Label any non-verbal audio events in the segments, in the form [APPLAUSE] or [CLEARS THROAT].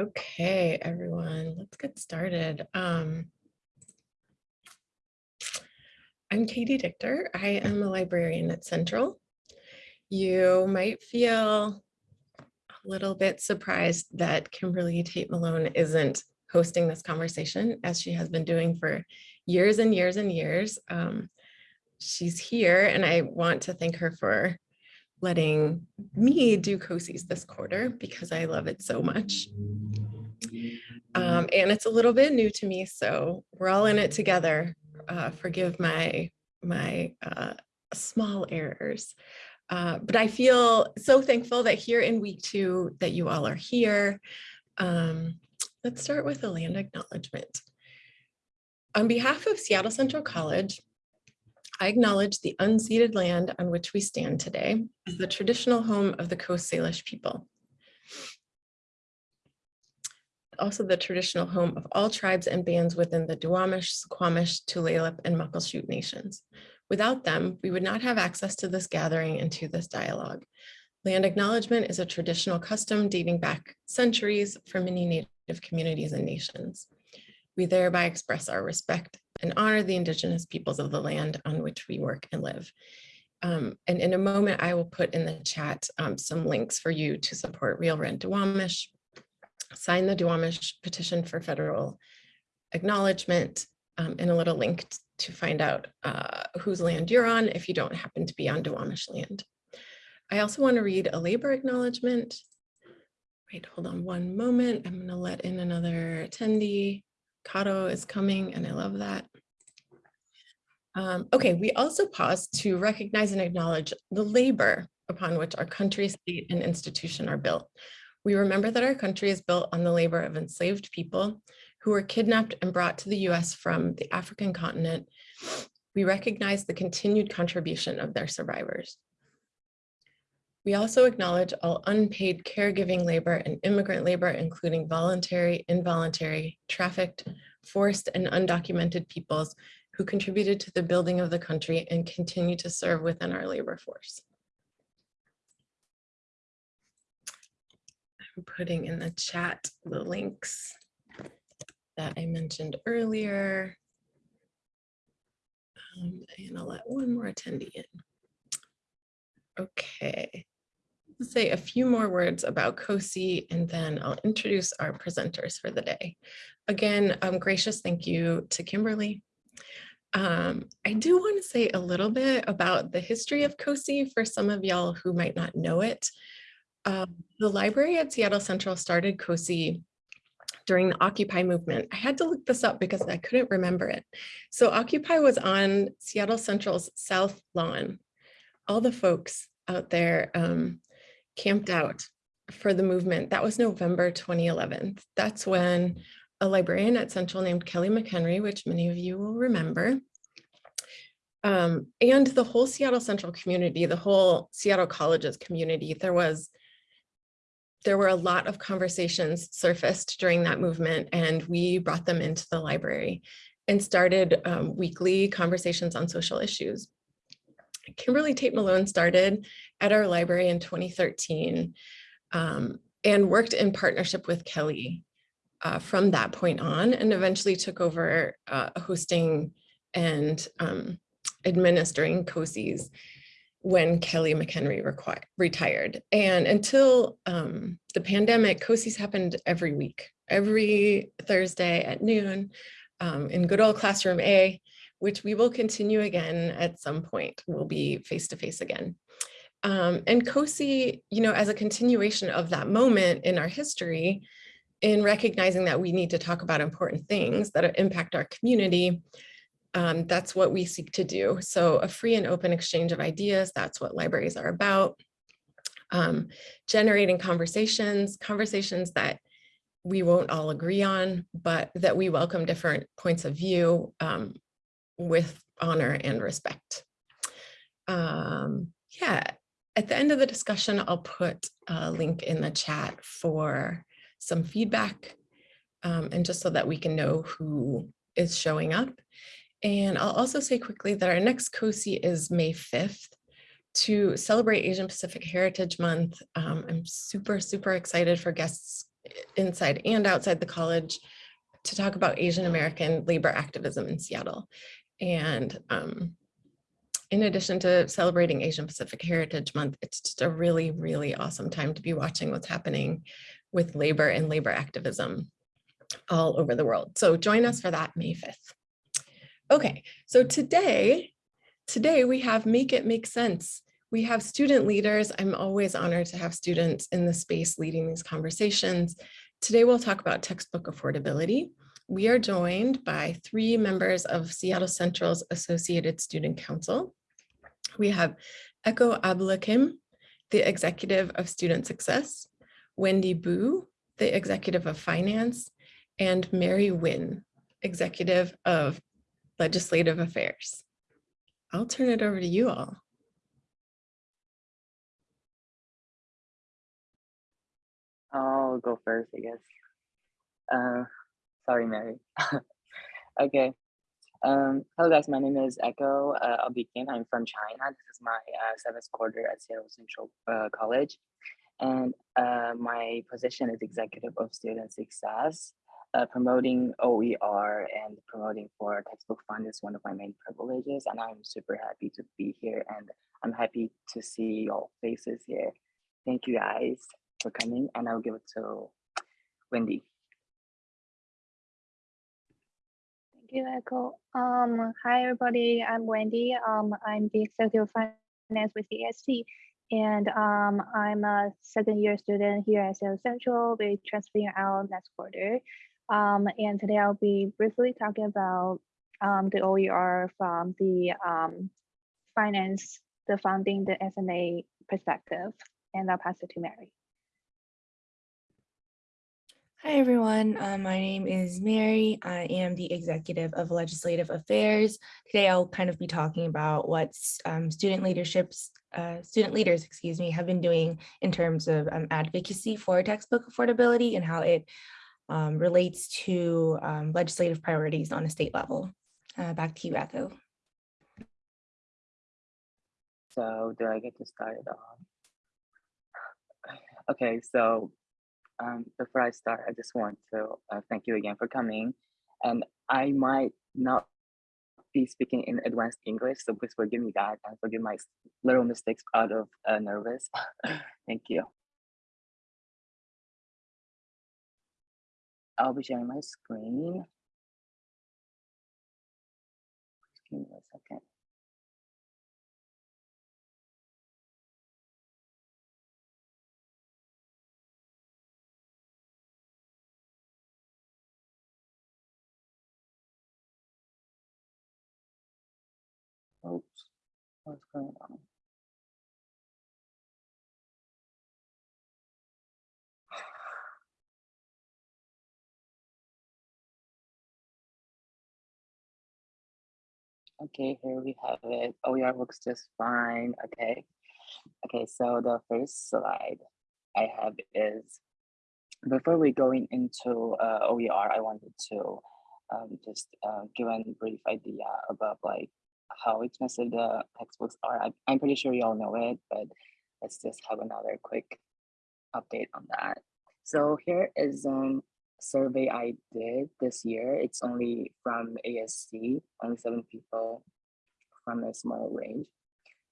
Okay, everyone, let's get started. Um, I'm Katie Dichter. I am a librarian at Central. You might feel a little bit surprised that Kimberly Tate Malone isn't hosting this conversation as she has been doing for years and years and years. Um, she's here and I want to thank her for letting me do COSIs this quarter because I love it so much. Um, and it's a little bit new to me, so we're all in it together. Uh, forgive my my uh, small errors. Uh, but I feel so thankful that here in week two that you all are here. Um, let's start with a land acknowledgement. On behalf of Seattle Central College, I acknowledge the unceded land on which we stand today as the traditional home of the Coast Salish people. Also the traditional home of all tribes and bands within the Duwamish, Squamish, Tulalip, and Muckleshoot nations. Without them, we would not have access to this gathering and to this dialogue. Land acknowledgement is a traditional custom dating back centuries for many Native communities and nations. We thereby express our respect and honor the indigenous peoples of the land on which we work and live. Um, and in a moment, I will put in the chat um, some links for you to support Real Rent Duwamish, sign the Duwamish petition for federal acknowledgement, um, and a little link to find out uh, whose land you're on if you don't happen to be on Duwamish land. I also want to read a labor acknowledgement. Wait, hold on one moment. I'm going to let in another attendee. Kato is coming and I love that. Um, okay, we also pause to recognize and acknowledge the labor upon which our country, state, and institution are built. We remember that our country is built on the labor of enslaved people who were kidnapped and brought to the US from the African continent. We recognize the continued contribution of their survivors. We also acknowledge all unpaid caregiving labor and immigrant labor, including voluntary, involuntary, trafficked, forced, and undocumented peoples who contributed to the building of the country and continue to serve within our labor force. I'm putting in the chat the links that I mentioned earlier. Um, and I'll let one more attendee in. Okay, say a few more words about COSI and then I'll introduce our presenters for the day. Again, um, gracious thank you to Kimberly. Um, I do want to say a little bit about the history of COSI for some of y'all who might not know it. Um, the library at Seattle Central started COSI during the Occupy movement. I had to look this up because I couldn't remember it. So Occupy was on Seattle Central's South Lawn. All the folks out there um, camped out for the movement. That was November 2011. That's when a librarian at Central named Kelly McHenry, which many of you will remember, um, and the whole Seattle Central community, the whole Seattle Colleges community, there was there were a lot of conversations surfaced during that movement and we brought them into the library and started um, weekly conversations on social issues. Kimberly Tate Malone started at our library in 2013 um, and worked in partnership with Kelly uh, from that point on and eventually took over uh, hosting and um, administering COSIs when Kelly McHenry retired. And until um, the pandemic, COSIs happened every week, every Thursday at noon um, in good old classroom A, which we will continue again at some point. We'll be face-to-face -face again. Um, and COSI, you know, as a continuation of that moment in our history, in recognizing that we need to talk about important things that impact our community, um, that's what we seek to do. So a free and open exchange of ideas, that's what libraries are about. Um, generating conversations, conversations that we won't all agree on, but that we welcome different points of view um, with honor and respect. Um, yeah, at the end of the discussion, I'll put a link in the chat for some feedback um, and just so that we can know who is showing up. And I'll also say quickly that our next COSI is May 5th to celebrate Asian Pacific Heritage Month. Um, I'm super, super excited for guests inside and outside the college to talk about Asian American labor activism in Seattle. And um, in addition to celebrating Asian Pacific Heritage Month, it's just a really, really awesome time to be watching what's happening with labor and labor activism all over the world. So join us for that May 5th. Okay, so today, today we have Make It Make Sense. We have student leaders. I'm always honored to have students in the space leading these conversations. Today we'll talk about textbook affordability. We are joined by three members of Seattle Central's Associated Student Council. We have Echo Abulakim, the Executive of Student Success, Wendy Boo, the Executive of Finance, and Mary Wynn, Executive of Legislative Affairs. I'll turn it over to you all. I'll go first, I guess. Uh, sorry, Mary. [LAUGHS] okay. Um, hello guys, my name is Echo uh, Abikin. I'm from China. This is my uh, seventh quarter at Seattle Central uh, College. And uh, my position is Executive of Student Success. Uh, promoting OER and promoting for textbook fund is one of my main privileges. And I'm super happy to be here and I'm happy to see your faces here. Thank you guys for coming and I'll give it to Wendy. Thank you, Echo. Um, hi, everybody. I'm Wendy. Um, I'm the Executive Finance with ESC. And um, I'm a second year student here at Seattle Central. We're transferring out next quarter. Um, and today I'll be briefly talking about um, the OER from the um, finance, the funding, the SNA perspective. And I'll pass it to Mary. Hi, everyone. Uh, my name is Mary. I am the executive of legislative affairs. Today, I'll kind of be talking about what um, student leaderships, uh, student leaders, excuse me, have been doing in terms of um, advocacy for textbook affordability and how it um, relates to um, legislative priorities on a state level. Uh, back to you, Echo. So do I get to start it off? [SIGHS] Okay, so um, before I start, I just want to uh, thank you again for coming. And I might not be speaking in advanced English, so please forgive me that and forgive my little mistakes out of uh, nervous. [LAUGHS] thank you. I'll be sharing my screen. Just give me a second. Oops, what's going on? Okay, here we have it. OER looks just fine. Okay. Okay, so the first slide I have is before we going into uh, OER, I wanted to um, just uh, give a brief idea about like how expensive the textbooks are. I'm pretty sure you all know it, but let's just have another quick update on that. So here is um survey I did this year. It's only from ASC, only seven people from a small range.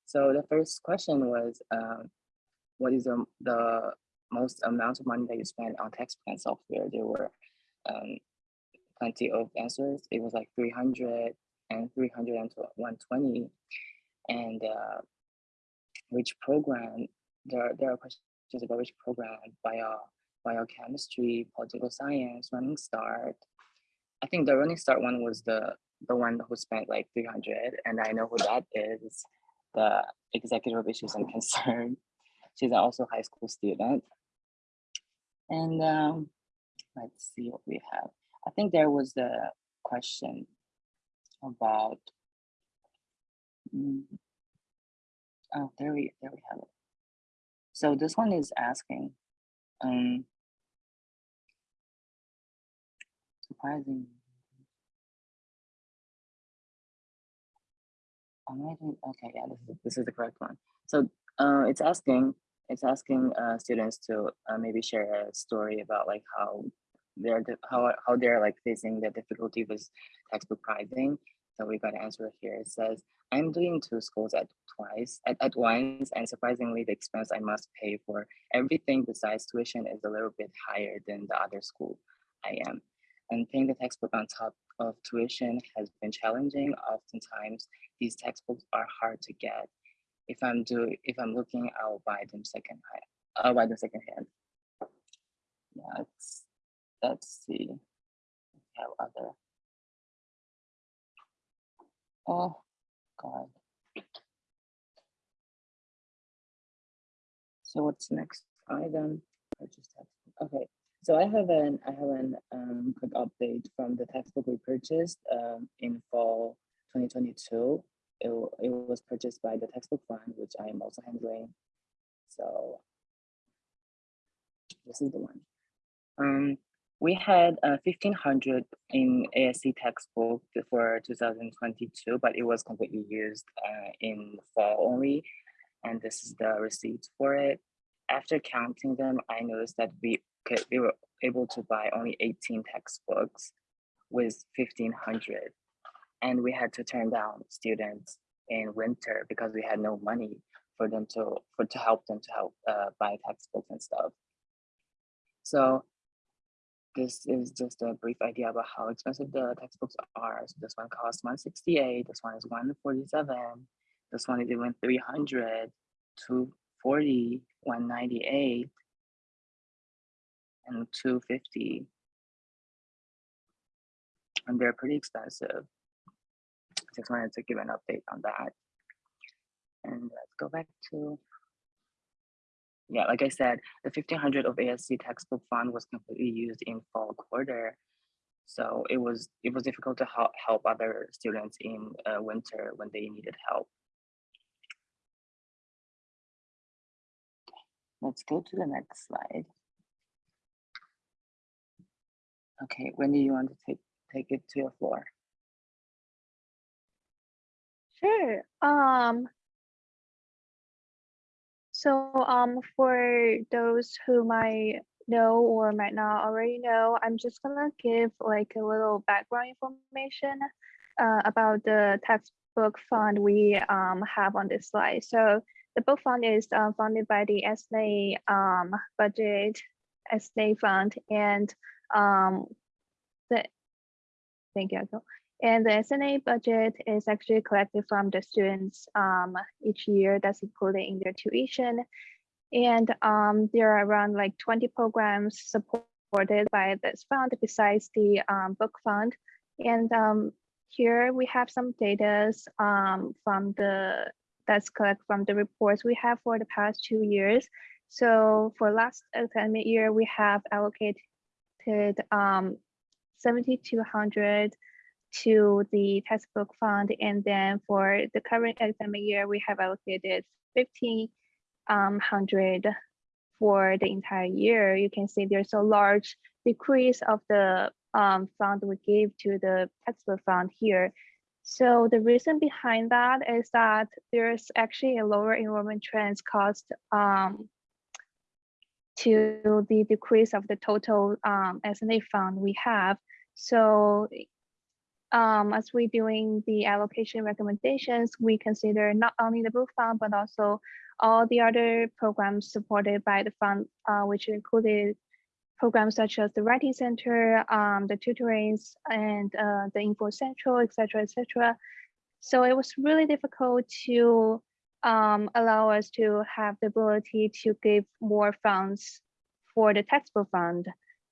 So the first question was, um, what is the, the most amount of money that you spend on textbook and software? There were um, plenty of answers. It was like 300 and 300 and 120. And uh, which program, there, there are questions about which program, bio, biochemistry, political science, running start. I think the running start one was the the one who spent like 300 and I know who that is, the executive of issues and concern. [LAUGHS] She's also a high school student. And um, let's see what we have. I think there was the question about, mm, oh, there we, there we have it. So this one is asking, um, surprising. Am okay, yeah, this is, this is the correct one. So uh, it's asking it's asking uh, students to uh, maybe share a story about like how they're how how they're like facing the difficulty with textbook pricing. So we got an answer here. It says, "I'm doing two schools at twice at, at once, and surprisingly, the expense I must pay for everything besides tuition is a little bit higher than the other school I am. And paying the textbook on top of tuition has been challenging. Oftentimes, these textbooks are hard to get. If I'm do if I'm looking, I'll buy them second hand. I'll buy them second hand. Yeah, let's let's see. we Have other. Oh God. So what's next item? Purchase textbook. Okay, so I have an I have an um quick update from the textbook we purchased um in fall 2022. It, it was purchased by the textbook fund, which I am also handling. So this is the one. Um, we had uh, 1500 in ASC textbook for 2022, but it was completely used uh, in fall only. And this is the receipts for it. After counting them, I noticed that we could, we were able to buy only 18 textbooks with 1500 and we had to turn down students in winter because we had no money for them to for to help them to help uh, buy textbooks and stuff. So this is just a brief idea about how expensive the textbooks are. So this one costs 168, this one is 147, this one is even 300, 240, 198, and 250. And they're pretty expensive. Just wanted to give an update on that. And let's go back to, yeah, like I said, the fifteen hundred of ASC textbook fund was completely used in fall quarter. So it was, it was difficult to help, help other students in uh, winter when they needed help. Let's go to the next slide. Okay, Wendy, you want to take, take it to your floor? Sure. Um, so um, for those who might know or might not already know, I'm just gonna give like a little background information uh, about the textbook fund we um, have on this slide. So the book fund is uh, funded by the SNA um, budget, SNA fund, and um, the thank you. And the SNA budget is actually collected from the students um, each year that's included in their tuition. And um, there are around like 20 programs supported by this fund besides the um, book fund. And um, here we have some data um, from the that's collected from the reports we have for the past two years. So for last academic year, we have allocated um, 7,200 to the textbook fund. And then for the current academic year, we have allocated 1,500 for the entire year. You can see there's a large decrease of the um, fund we gave to the textbook fund here. So the reason behind that is that there's actually a lower enrollment trends caused um, to the decrease of the total um, SNA fund we have. So um, as we're doing the allocation recommendations, we consider not only the book fund, but also all the other programs supported by the fund, uh, which included programs such as the Writing Center, um, the tutorings, and uh, the Info Central, et cetera, et cetera. So it was really difficult to um, allow us to have the ability to give more funds for the textbook fund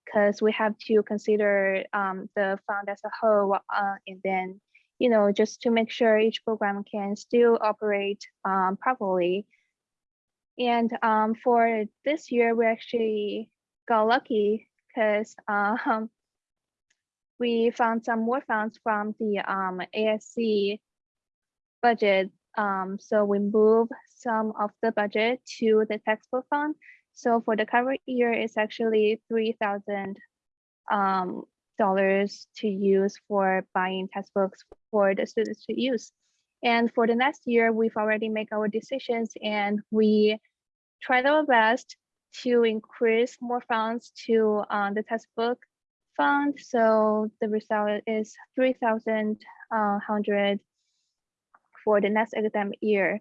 because we have to consider um, the fund as a whole uh, and then you know just to make sure each program can still operate um, properly. And um, for this year we actually got lucky because [LAUGHS] um, we found some more funds from the um, ASC budget. Um, so we moved some of the budget to the textbook fund so for the current year, it's actually three thousand um, dollars to use for buying textbooks for the students to use. And for the next year, we've already made our decisions and we tried our best to increase more funds to uh, the textbook fund. So the result is three thousand uh, for the next academic year.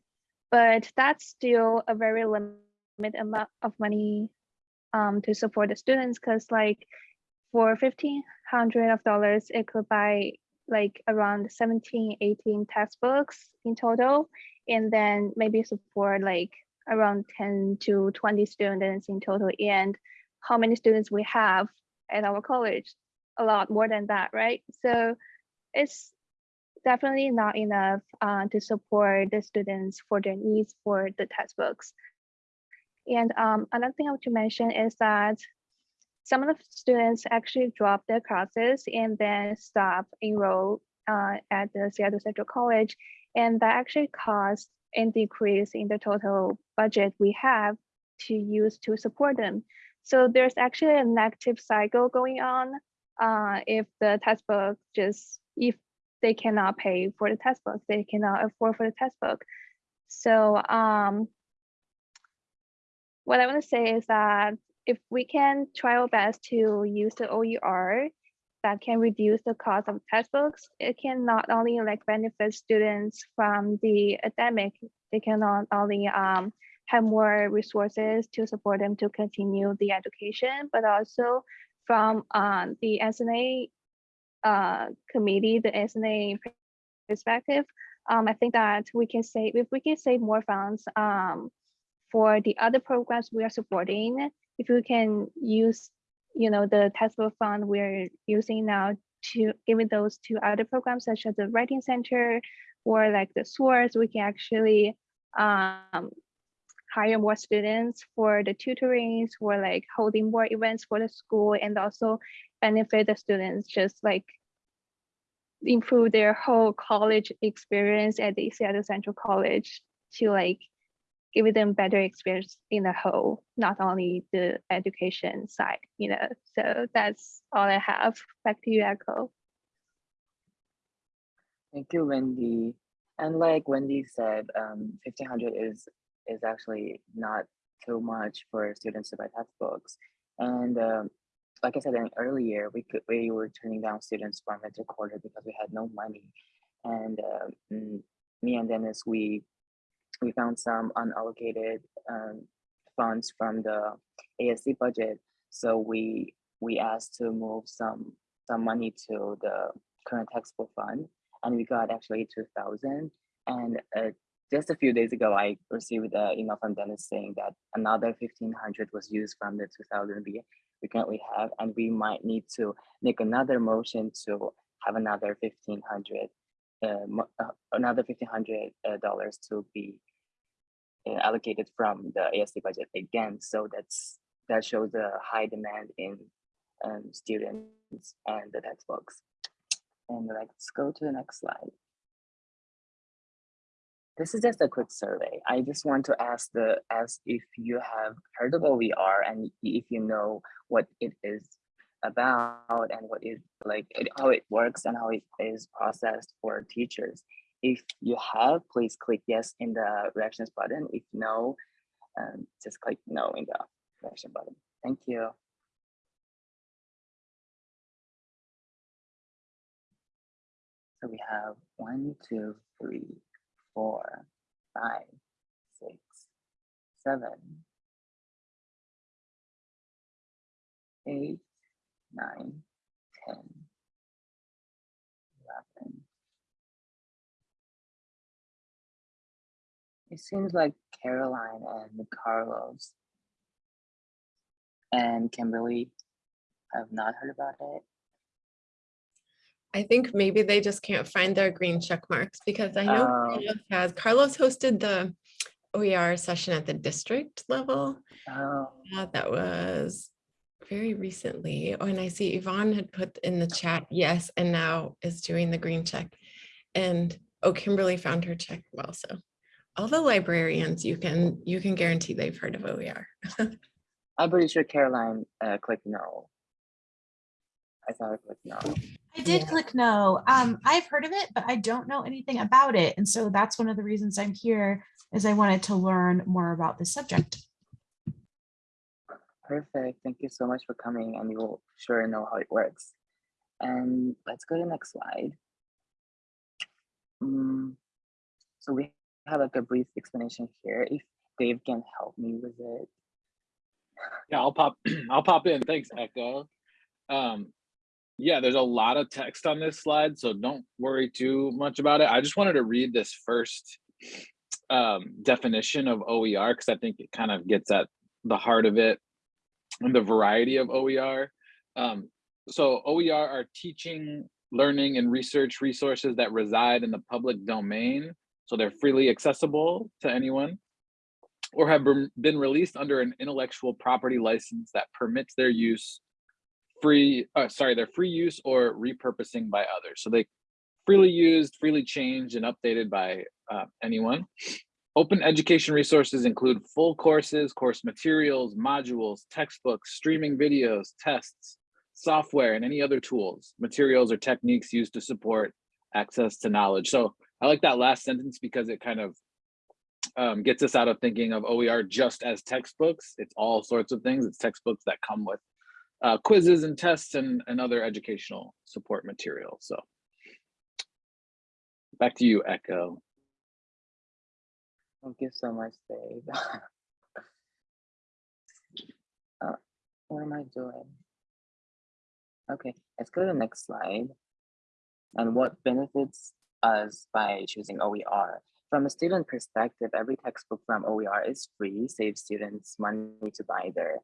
But that's still a very limited amount of money um, to support the students because like for fifteen hundred of dollars, it could buy like around 17, 18 textbooks in total, and then maybe support like around 10 to 20 students in total. And how many students we have at our college? A lot more than that, right? So it's definitely not enough uh, to support the students for their needs for the textbooks. And um, another thing I want to mention is that some of the students actually drop their classes and then stop enroll uh, at the Seattle Central College. And that actually caused a decrease in the total budget we have to use to support them. So there's actually a negative cycle going on uh, if the textbook just, if they cannot pay for the textbook, they cannot afford for the textbook. So um, what I want to say is that if we can try our best to use the OER that can reduce the cost of textbooks, it can not only like benefit students from the academic, they can not only um, have more resources to support them to continue the education, but also from uh, the SNA uh, committee, the SNA perspective, um, I think that we can save, if we can save more funds um, for the other programs we are supporting, if we can use, you know, the textbook fund we're using now to give those to other programs such as the writing center or like the source, we can actually um, hire more students for the tutorings or like holding more events for the school and also benefit the students just like improve their whole college experience at the Seattle Central College to like give them better experience in the whole, not only the education side, you know. So that's all I have. Back to you, Echo. Thank you, Wendy. And like Wendy said, um, fifteen hundred is is actually not too much for students to buy textbooks. And um, like I said earlier, we could we were turning down students from winter quarter because we had no money. And uh, me and Dennis, we we found some unallocated um, funds from the ASC budget. So we we asked to move some some money to the current textbook fund, and we got actually two thousand. And uh, just a few days ago, I received an email from Dennis saying that another fifteen hundred was used from the two thousand we we currently have, and we might need to make another motion to have another fifteen hundred another fifteen hundred uh, dollars to be uh, allocated from the ASC budget again. So that's that shows the high demand in um, students and the textbooks. And let's go to the next slide. This is just a quick survey. I just want to ask the ask if you have heard of OER and if you know what it is about and what is like how it works and how it is processed for teachers. If you have, please click yes in the reactions button. If no, um, just click no in the reaction button. Thank you. So we have one, two, three, four, five, six, seven, eight, nine, ten, eleven. It seems like Caroline and Carlos and Kimberly have not heard about it. I think maybe they just can't find their green check marks because I know Oh. Carlos has, Carlos hosted the OER session at the district level. Oh, Uh, that was very recently. Oh, and I see Yvonne had put in the chat, yes, and now is doing the green check. And oh, Kimberly found her check well, so all the librarians, you can, you can guarantee they've heard of OER. [LAUGHS] I'm pretty sure Caroline uh, clicked no. I thought her click no. I did Yeah. click no. Um, I've heard of it, but I don't know anything about it. And so that's one of the reasons I'm here is I wanted to learn more about this subject. Perfect. Thank you so much for coming and you'll sure know how it works. And let's go to the next slide. Mm, so we have like a brief explanation here. If Dave can help me with it. Yeah, I'll pop, [CLEARS THROAT] I'll pop in. Thanks, Echo. Um, yeah, there's a lot of text on this slide, so don't worry too much about it. I just wanted to read this first um, definition of OER because I think it kind of gets at the heart of it and the variety of OER. Um, so OER are teaching, learning, and research resources that reside in the public domain. So they're freely accessible to anyone or have been- released under an intellectual property license that permits their use free, uh, sorry, their free use or repurposing by others. So they freely used, freely changed, and updated by uh, anyone. Open education resources include full courses, course materials, modules, textbooks, streaming videos, tests, software, and any other tools, materials, or techniques used to support access to knowledge. So I like that last sentence because it kind of um, gets us out of thinking of OER just as textbooks. It's all sorts of things. It's textbooks that come with uh, quizzes and tests and, and other educational support material. So back to you, Echo. Thank you so much, Dave. [LAUGHS] uh, what am I doing? Okay, let's go to the next slide. And what benefits us by choosing OER? From a student perspective, every textbook from OER is free, saves students money to buy their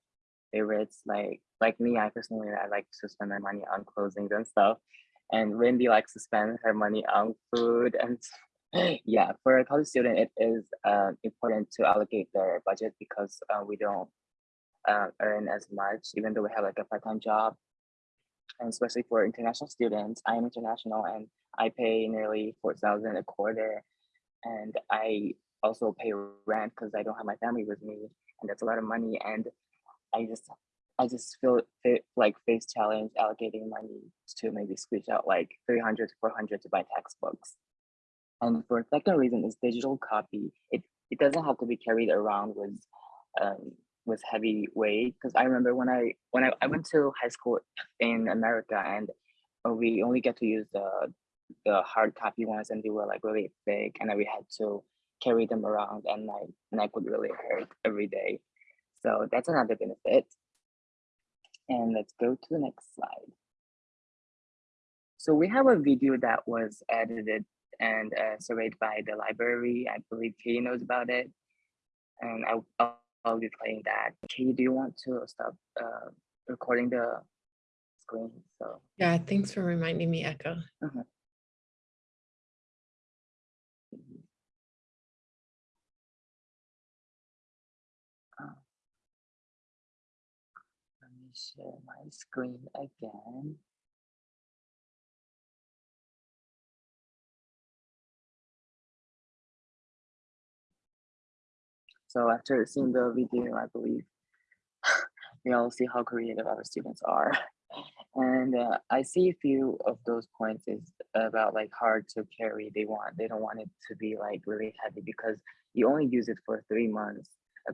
favorites. Like like me, I personally I like to spend my money on clothing and stuff. And Wendy likes to spend her money on food and [LAUGHS] yeah, for a college student, it is uh, important to allocate their budget because uh, we don't uh, earn as much, even though we have like a part-time job. And especially for international students, I am international and I pay nearly 4,000 a quarter. And I also pay rent because I don't have my family with me. And that's a lot of money. And I just, I just feel like face challenge allocating money to maybe squeeze out like 300 to 400 to buy textbooks. And for a second reason is digital copy. It it doesn't have to be carried around with um, with heavy weight. Because I remember when I when I, I went to high school in America and uh, we only get to use the the hard copy ones and they were like really big and we had to carry them around and my neck would really hurt every day. So that's another benefit. And let's go to the next slide. So we have a video that was edited and uh, surveyed by the library. I believe Katie knows about it. And I, I'll, I'll be playing that. Katie, do you want to stop uh, recording the screen? So Yeah, thanks for reminding me, Echo. let me share my screen again. So after seeing the video, I believe we all see how creative our students are. And uh, I see a few of those points is about like hard to carry. They want, they don't want it to be like really heavy because you only use it for three months, a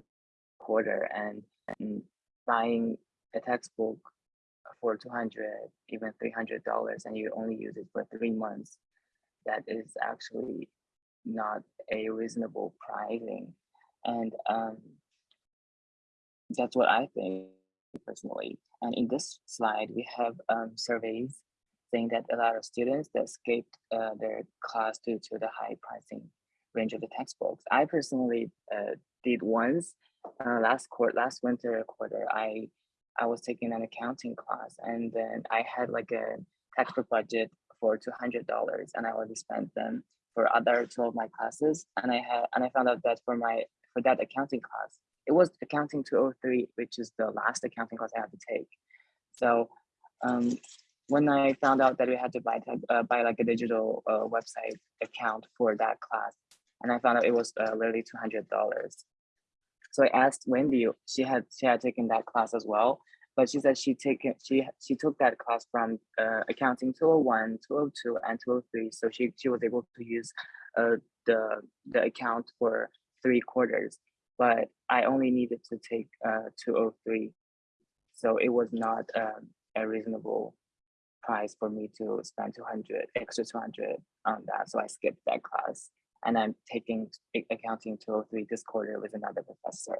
quarter, and, and buying a textbook for 200, even $300, and you only use it for three months. That is actually not a reasonable pricing. And um, that's what I think personally. And in this slide, we have um, surveys saying that a lot of students that escaped uh, their class due to the high pricing range of the textbooks. I personally uh, did once uh, last quarter, last winter quarter. I I was taking an accounting class, and then I had like a textbook budget for two hundred dollars, and I already spent them for other two of my classes. And I had and I found out that for my for that accounting class, it was accounting 203, which is the last accounting class I had to take. So um, when I found out that we had to buy uh, buy like a digital uh, website account for that class, and I found out it was uh, literally two hundred dollars. So I asked Wendy; she had she had taken that class as well, but she said she taken she she took that class from uh, accounting 201, 202, and 203. So she she was able to use uh, the the account for three quarters, but I only needed to take uh, 203 So it was not um, a reasonable price for me to spend 200 extra 200 on that. So I skipped that class and I'm taking accounting 203 this quarter with another professor.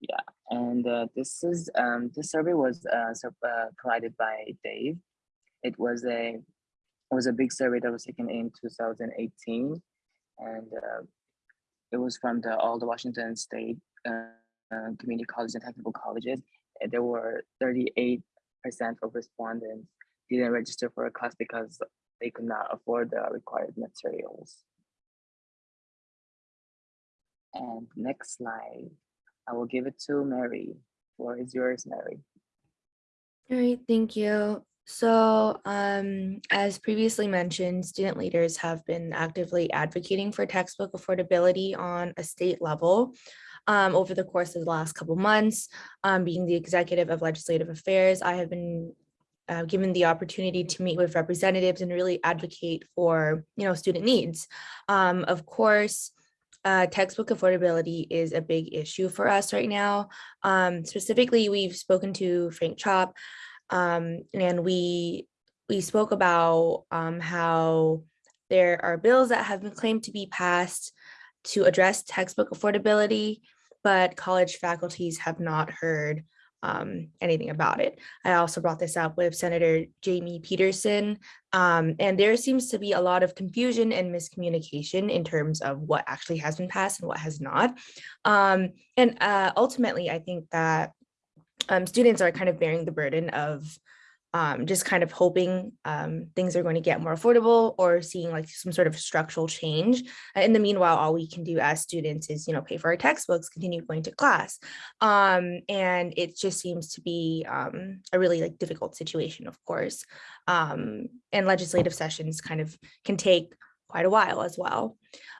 Yeah, and uh, this is um, this survey was uh, sur- uh, provided by Dave. It was a it was a big survey that was taken in 2018, and uh, it was from the all the Washington State uh, uh, community colleges and technical colleges. And there were 38 percent of respondents didn't register for a class because they could not afford the required materials. And next slide, I will give it to Mary. Floor is yours, Mary. All right, thank you. So um, as previously mentioned, student leaders have been actively advocating for textbook affordability on a state level um, over the course of the last couple months. Um, being the executive of legislative affairs, I have been uh, given the opportunity to meet with representatives and really advocate for, you know, student needs. Um, of course, uh, textbook affordability is a big issue for us right now. Um, specifically, we've spoken to Frank Chopp, um, and we we spoke about um, how there are bills that have been claimed to be passed to address textbook affordability, but college faculties have not heard um, anything about it. I also brought this up with Senator Jamie Pedersen, um, and there seems to be a lot of confusion and miscommunication in terms of what actually has been passed and what has not. Um, and uh, ultimately, I think that um, students are kind of bearing the burden of um, just kind of hoping um, things are going to get more affordable or seeing like some sort of structural change. Uh, In the meanwhile, all we can do as students is, you know, pay for our textbooks, continue going to class. Um, and it just seems to be um, a really like difficult situation, of course. Um, and legislative sessions kind of can take quite a while as well.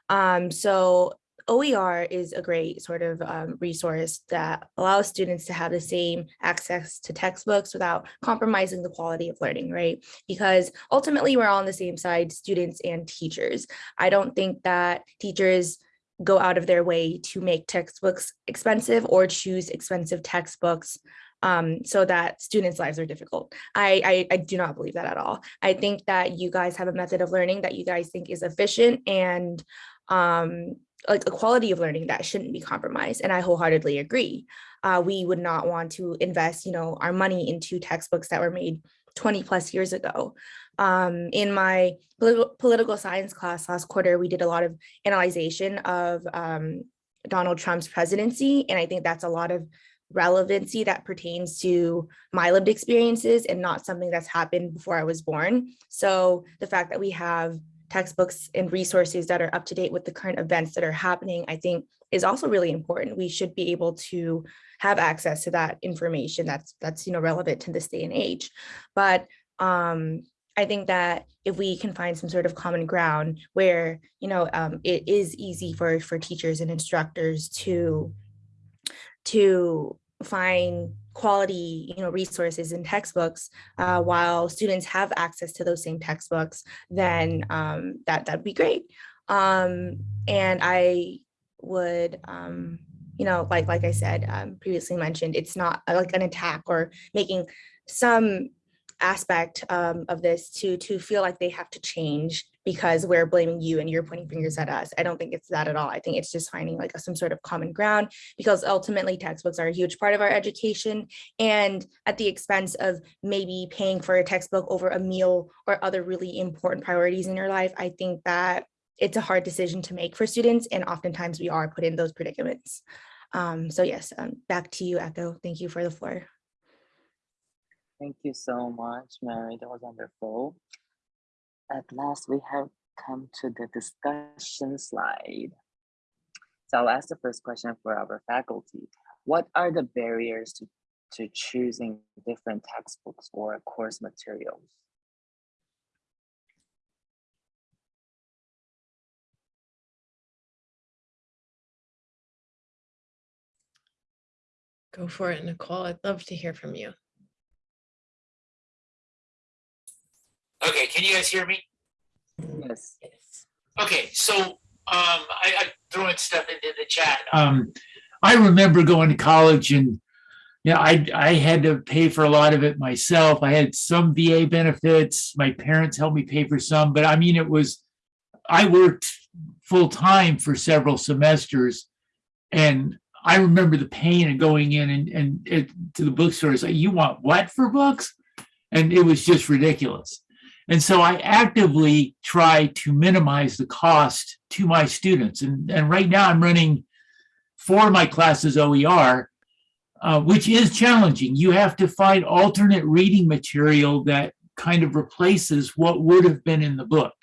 Um, so OER is a great sort of um, resource that allows students to have the same access to textbooks without compromising the quality of learning, right? Because ultimately we're all on the same side, students and teachers. I don't think that teachers go out of their way to make textbooks expensive or choose expensive textbooks um, so that students' lives are difficult. I, I, I do not believe that at all. I think that you guys have a method of learning that you guys think is efficient and um, like a quality of learning that shouldn't be compromised. And I wholeheartedly agree. Uh, we would not want to invest, you know, our money into textbooks that were made 20 plus years ago. Um, in my politi- political science class last quarter, we did a lot of analyzation of um, Donald Trump's presidency. And I think that's a lot of relevancy that pertains to my lived experiences and not something that's happened before I was born. So the fact that we have textbooks and resources that are up to date with the current events that are happening, I think is also really important. We should be able to have access to that information that's that's you know relevant to this day and age. But um, I think that if we can find some sort of common ground where you know um, it is easy for for teachers and instructors to to find quality you know resources and textbooks uh, while students have access to those same textbooks then um, that that'd be great. Um, and I would um, you know like like I said um, previously mentioned it's not uh, like an attack or making some aspect um, of this to to feel like they have to change because we're blaming you and you're pointing fingers at us. I don't think it's that at all. I think it's just finding like some sort of common ground because ultimately textbooks are a huge part of our education and at the expense of maybe paying for a textbook over a meal or other really important priorities in your life, I think that it's a hard decision to make for students and oftentimes we are put in those predicaments. Um, so yes, um, back to you, Echo. Thank you for the floor. Thank you so much, Mary. That was wonderful. At last, we have come to the discussion slide. So I'll ask the first question for our faculty. What are the barriers to, to choosing different textbooks or course materials? Go for it, Nicole. I'd love to hear from you. Okay, can you guys hear me? Yes. Yes. Okay, so um, I, I threw in stuff into the chat. Um, I remember going to college and, Yeah, I, I had to pay for a lot of it myself. I had some VA benefits. My parents helped me pay for some, but I mean, it was, I worked full time for several semesters. And I remember the pain of going in and, and it, to the bookstore, it's like, you want what for books? And it was just ridiculous. And so I actively try to minimize the cost to my students. And, and right now I'm running for my classes OER, uh, which is challenging. You have to find alternate reading material that kind of replaces what would have been in the book.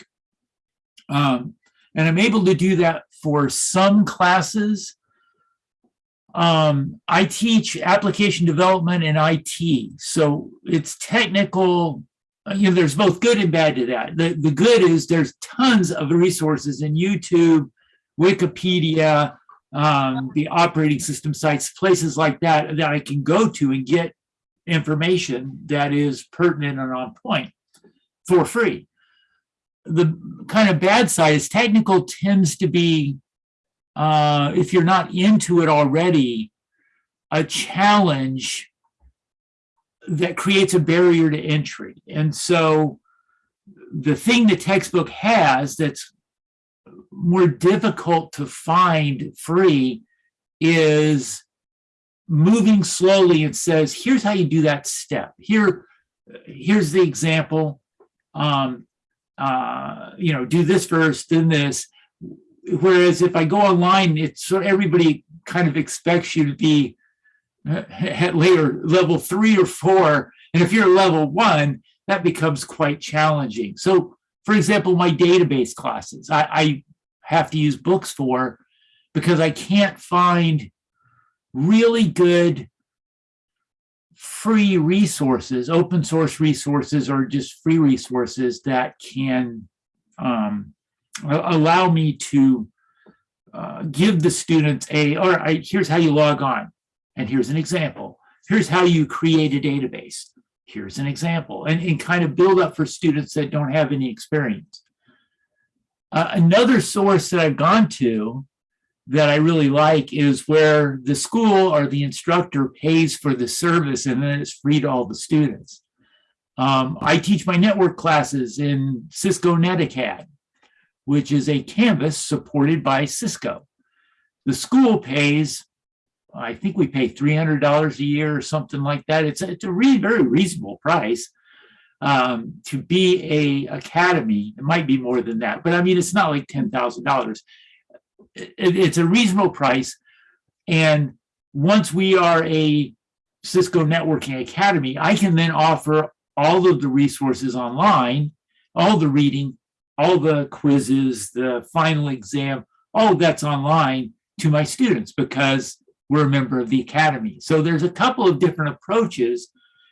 Um, and I'm able to do that for some classes. Um, I teach application development and IT, so it's technical. Uh, You know, there's both good and bad to that. The, the good is there's tons of resources in YouTube, Wikipedia, um, the operating system sites, places like that, that I can go to and get information that is pertinent and on point for free. The kind of bad side is technical tends to be, uh, if you're not into it already, a challenge that creates a barrier to entry. And so the thing the textbook has that's more difficult to find free is moving slowly and says, here's how you do that step. Here, here's the example. Um, uh, you know, do this first, then this. Whereas if I go online, it's so everybody kind of expects you to be at later level three or four. And if you're level one, that becomes quite challenging. So for example, my database classes, I, I have to use books for because I can't find really good free resources, open source resources, or just free resources that can um, allow me to uh, give the students a, right, here's how you log on. And here's an example. Here's how you create a database. Here's an example. And, and kind of build up for students that don't have any experience. Uh, another source that I've gone to that I really like is where the school or the instructor pays for the service and then it's free to all the students. Um, I teach my network classes in Cisco NetAcad, which is a Canvas supported by Cisco. The school pays, I think we pay $300 a year or something like that. It's, a- it's a really very reasonable price um, to be a academy. It might be more than that, but I mean, it's not like $10,000 it, it's a reasonable price. And once we are a Cisco Networking Academy, I can then offer all of the resources online, all the reading, all the quizzes, the final exam, all of that's online to my students because we're a member of the academy. So there's a couple of different approaches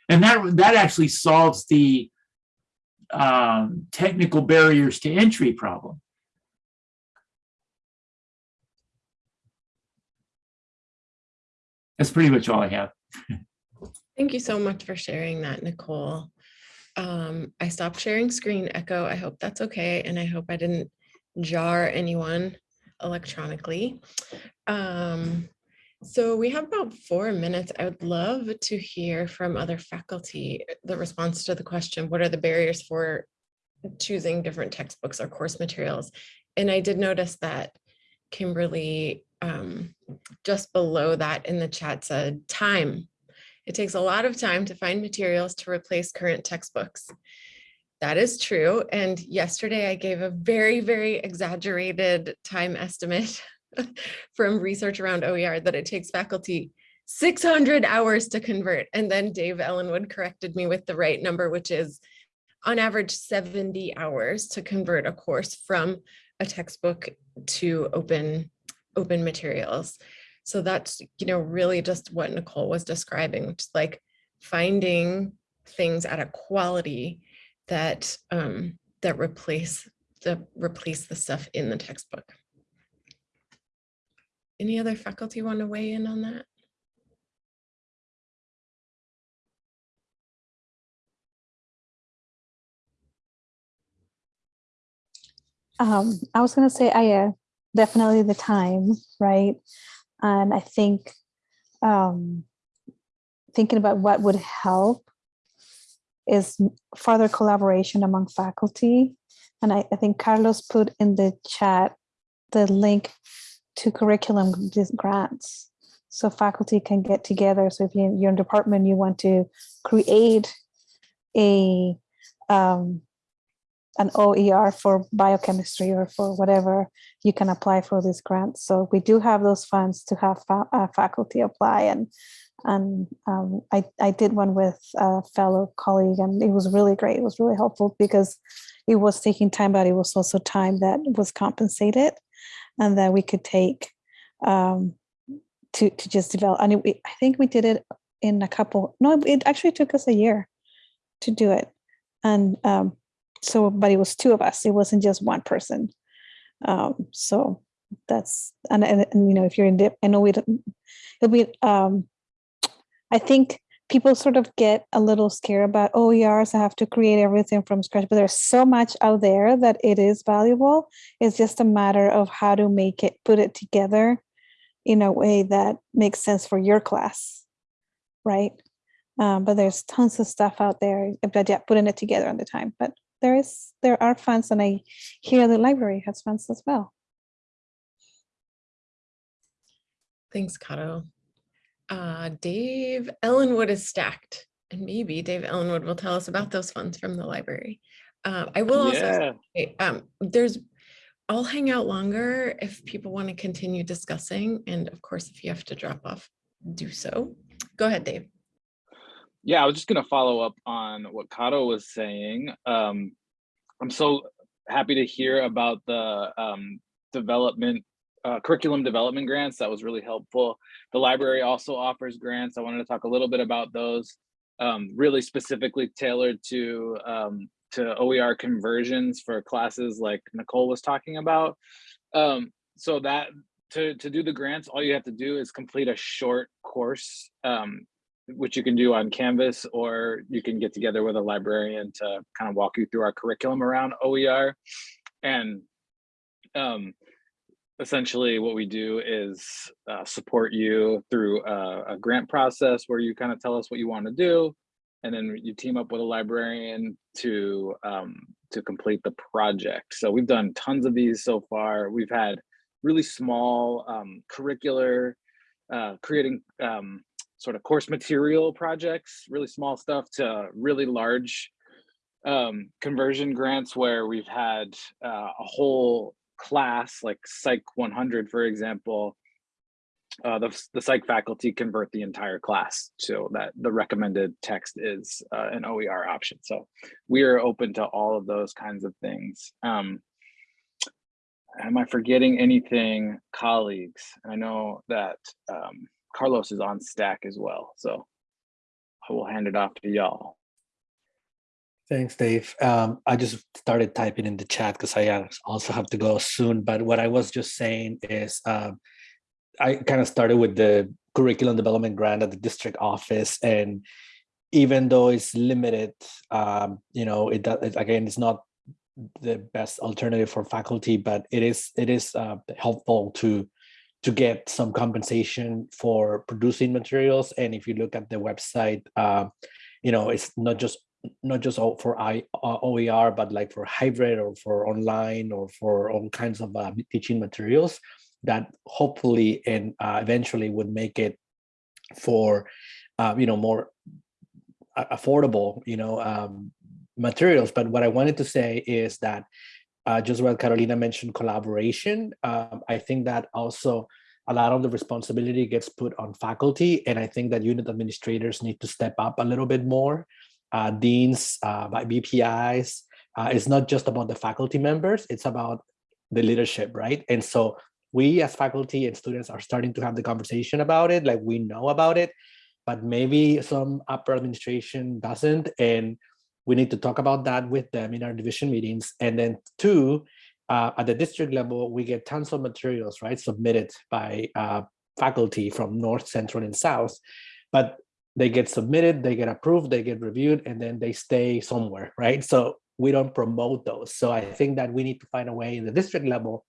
and that, that actually solves the um, technical barriers to entry problem. That's pretty much all I have. Thank you so much for sharing that, Nicole. Um, I stopped sharing screen Echo. I hope that's okay. And I hope I didn't jar anyone electronically. Um, so we have about four minutes. I would love to hear from other faculty, the response to the question, what are the barriers for choosing different textbooks or course materials? And I did notice that Kimberly, um, just below that in the chat said time. It takes a lot of time to find materials to replace current textbooks. That is true. And yesterday I gave a very, very exaggerated time estimate [LAUGHS] [LAUGHS] from research around OER that it takes faculty 600 hours to convert. And then Dave Ellenwood corrected me with the right number, which is on average 70 hours to convert a course from a textbook to open open materials. So that's, you know, really just what Nicole was describing, which is like finding things at a quality that um, that replace the replace the stuff in the textbook. Any other faculty want to weigh in on that? Um, I was gonna say, I uh, definitely the time, right? And I think um, thinking about what would help is further collaboration among faculty. And I, I think Carlos put in the chat the link to curriculum grants. So faculty can get together. So if you, you're in department, you want to create a um, an OER for biochemistry or for whatever, you can apply for these grants. So we do have those funds to have fa- uh, faculty apply and and um, I, I did one with a fellow colleague and it was really great. It was really helpful because it was taking time, but it was also time that was compensated and that we could take um, to, to just develop. And it, I think we did it in a couple, no, it actually took us a year to do it. And um, so, but it was two of us. It wasn't just one person. Um, so that's, and, and, and, you know, if you're in dip, I know we, it'll be, um, I think people sort of get a little scared about OERs. I have to create everything from scratch, but there's so much out there that it is valuable. It's just a matter of how to make it, put it together in a way that makes sense for your class, right? Um, but there's tons of stuff out there, but yeah, putting it together on the time. But there is, there are funds, and I hear the library has funds as well. Thanks, Kato. Uh, Dave Ellenwood is stacked, and maybe Dave Ellenwood will tell us about those funds from the library. Uh, I will also Yeah. say, um, there's, I'll hang out longer if people want to continue discussing, and of course, if you have to drop off, do so. Go ahead, Dave. Yeah, I was just gonna follow up on what Kato was saying. Um, I'm so happy to hear about the um, development, uh, curriculum development grants. That was really helpful. The library also offers grants. I wanted to talk a little bit about those, um, really specifically tailored to um, to OER conversions for classes like Nicole was talking about. Um, so that to to do the grants, all you have to do is complete a short course. Um, which you can do on Canvas, or you can get together with a librarian to kind of walk you through our curriculum around OER. And um, essentially what we do is uh, support you through a, a grant process where you kind of tell us what you want to do. And then you team up with a librarian to um, to complete the project. So we've done tons of these so far. We've had really small um, curricular, uh, creating um, sort of course material projects, really small stuff to really large um, conversion grants where we've had uh, a whole class like Psych 100, for example, uh, the, the psych faculty convert the entire class so that the recommended text is uh, an OER option. So we are open to all of those kinds of things. Um, am I forgetting anything, colleagues? I know that um, Carlos is on stack as well, so I will hand it off to y'all. Thanks, Dave. Um, I just started typing in the chat because I also have to go soon. But what I was just saying is um, I kind of started with the curriculum development grant at the district office. And even though it's limited, um, you know, it, it again, it's not the best alternative for faculty, but it is it is uh, helpful to to get some compensation for producing materials. And if you look at the website, uh, you know, it's not just not just for I, uh, OER, but like for hybrid or for online or for all kinds of uh, teaching materials that hopefully and uh, eventually would make it for, uh, you know, more affordable, you know, um, materials. But what I wanted to say is that uh, just what Carolina mentioned, collaboration, um, I think that also a lot of the responsibility gets put on faculty. And I think that unit administrators need to step up a little bit more deans, uh, by VPIs. Uh, it's not just about the faculty members, it's about the leadership, right? And so we as faculty and students are starting to have the conversation about it, like we know about it, but maybe some upper administration doesn't. And we need to talk about that with them in our division meetings. And then two, uh, at the district level, we get tons of materials, right, submitted by uh, faculty from North, Central, and South. But they get submitted, they get approved, they get reviewed, and then they stay somewhere, right? So we don't promote those. So I think that we need to find a way in the district level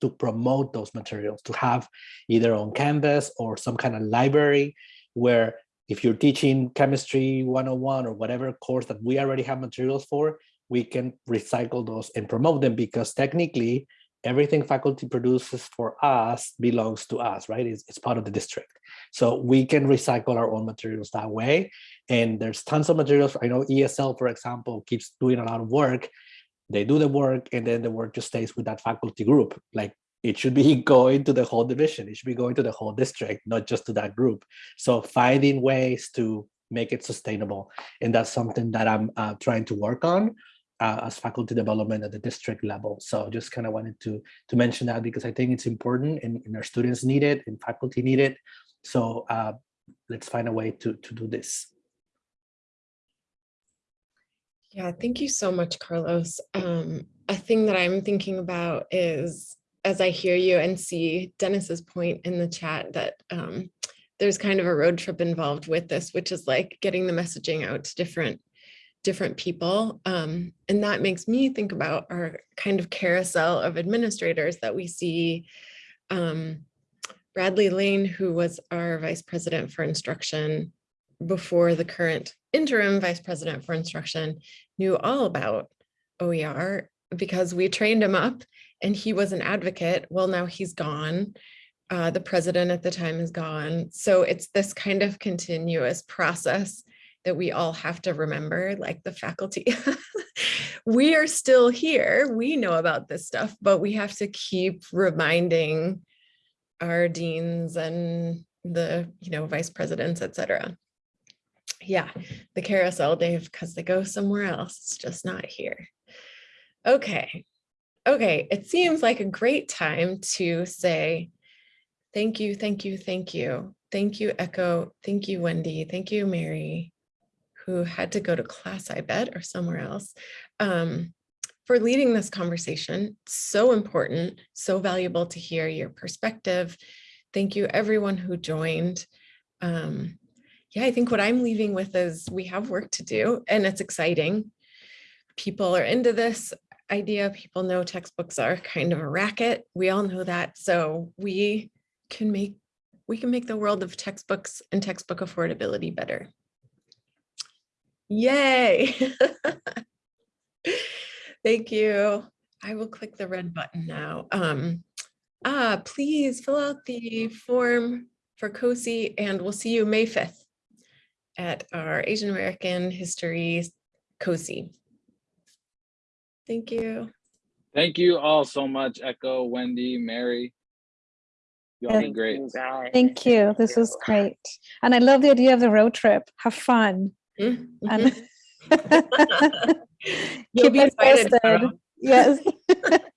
to promote those materials, to have either on Canvas or some kind of library where if you're teaching chemistry 101 or whatever course that we already have materials for, we can recycle those and promote them because technically everything faculty produces for us belongs to us, right? It's, it's part of the district. So we can recycle our own materials that way. And there's tons of materials. I know ESL, for example, keeps doing a lot of work. They do the work and then the work just stays with that faculty group. Like it should be [LAUGHS] going to the whole division. It should be going to the whole district, not just to that group. So finding ways to make it sustainable. And that's something that I'm uh, trying to work on uh, as faculty development at the district level. So just kind of wanted to, to mention that because I think it's important and, and our students need it and faculty need it. So uh, let's find a way to, to do this. Yeah, thank you so much, Carlos. Um, a thing that I'm thinking about is as I hear you and see Dennis's point in the chat that um, there's kind of a road trip involved with this, which is like getting the messaging out to different different people. Um, and that makes me think about our kind of carousel of administrators that we see. Um, Bradley Lane, who was our vice president for instruction before the current interim vice president for instruction, knew all about OER because we trained him up and he was an advocate. Well, now he's gone. Uh, the president at the time is gone. So it's this kind of continuous process that we all have to remember, like the faculty. [LAUGHS] we are still here. We know about this stuff, but we have to keep reminding our deans and the you know vice presidents, et cetera. Yeah, the carousel, Dave, because they go somewhere else. It's just not here. Okay. Okay, it seems like a great time to say thank you, thank you, thank you. Thank you, Echo. Thank you, Wendy. Thank you, Mary, who had to go to class, I bet, or somewhere else, um, for leading this conversation. So important, so valuable to hear your perspective. Thank you, everyone who joined. Um, yeah, I think what I'm leaving with is we have work to do and it's exciting. People are into this idea. People know textbooks are kind of a racket. We all know that. So we can make we can make the world of textbooks and textbook affordability better. Yay. [LAUGHS] Thank you. I will click the red button now. Um, ah, please fill out the form for COSI and we'll see you May 5th at our Asian American History COSI. Thank you. Thank you all so much, Echo, Wendy, Mary. You all Yeah. been great. Thank you. This was great. And I love the idea of the road trip. Have fun. Eh, and [LAUGHS] You'll be invited, Yes. [LAUGHS]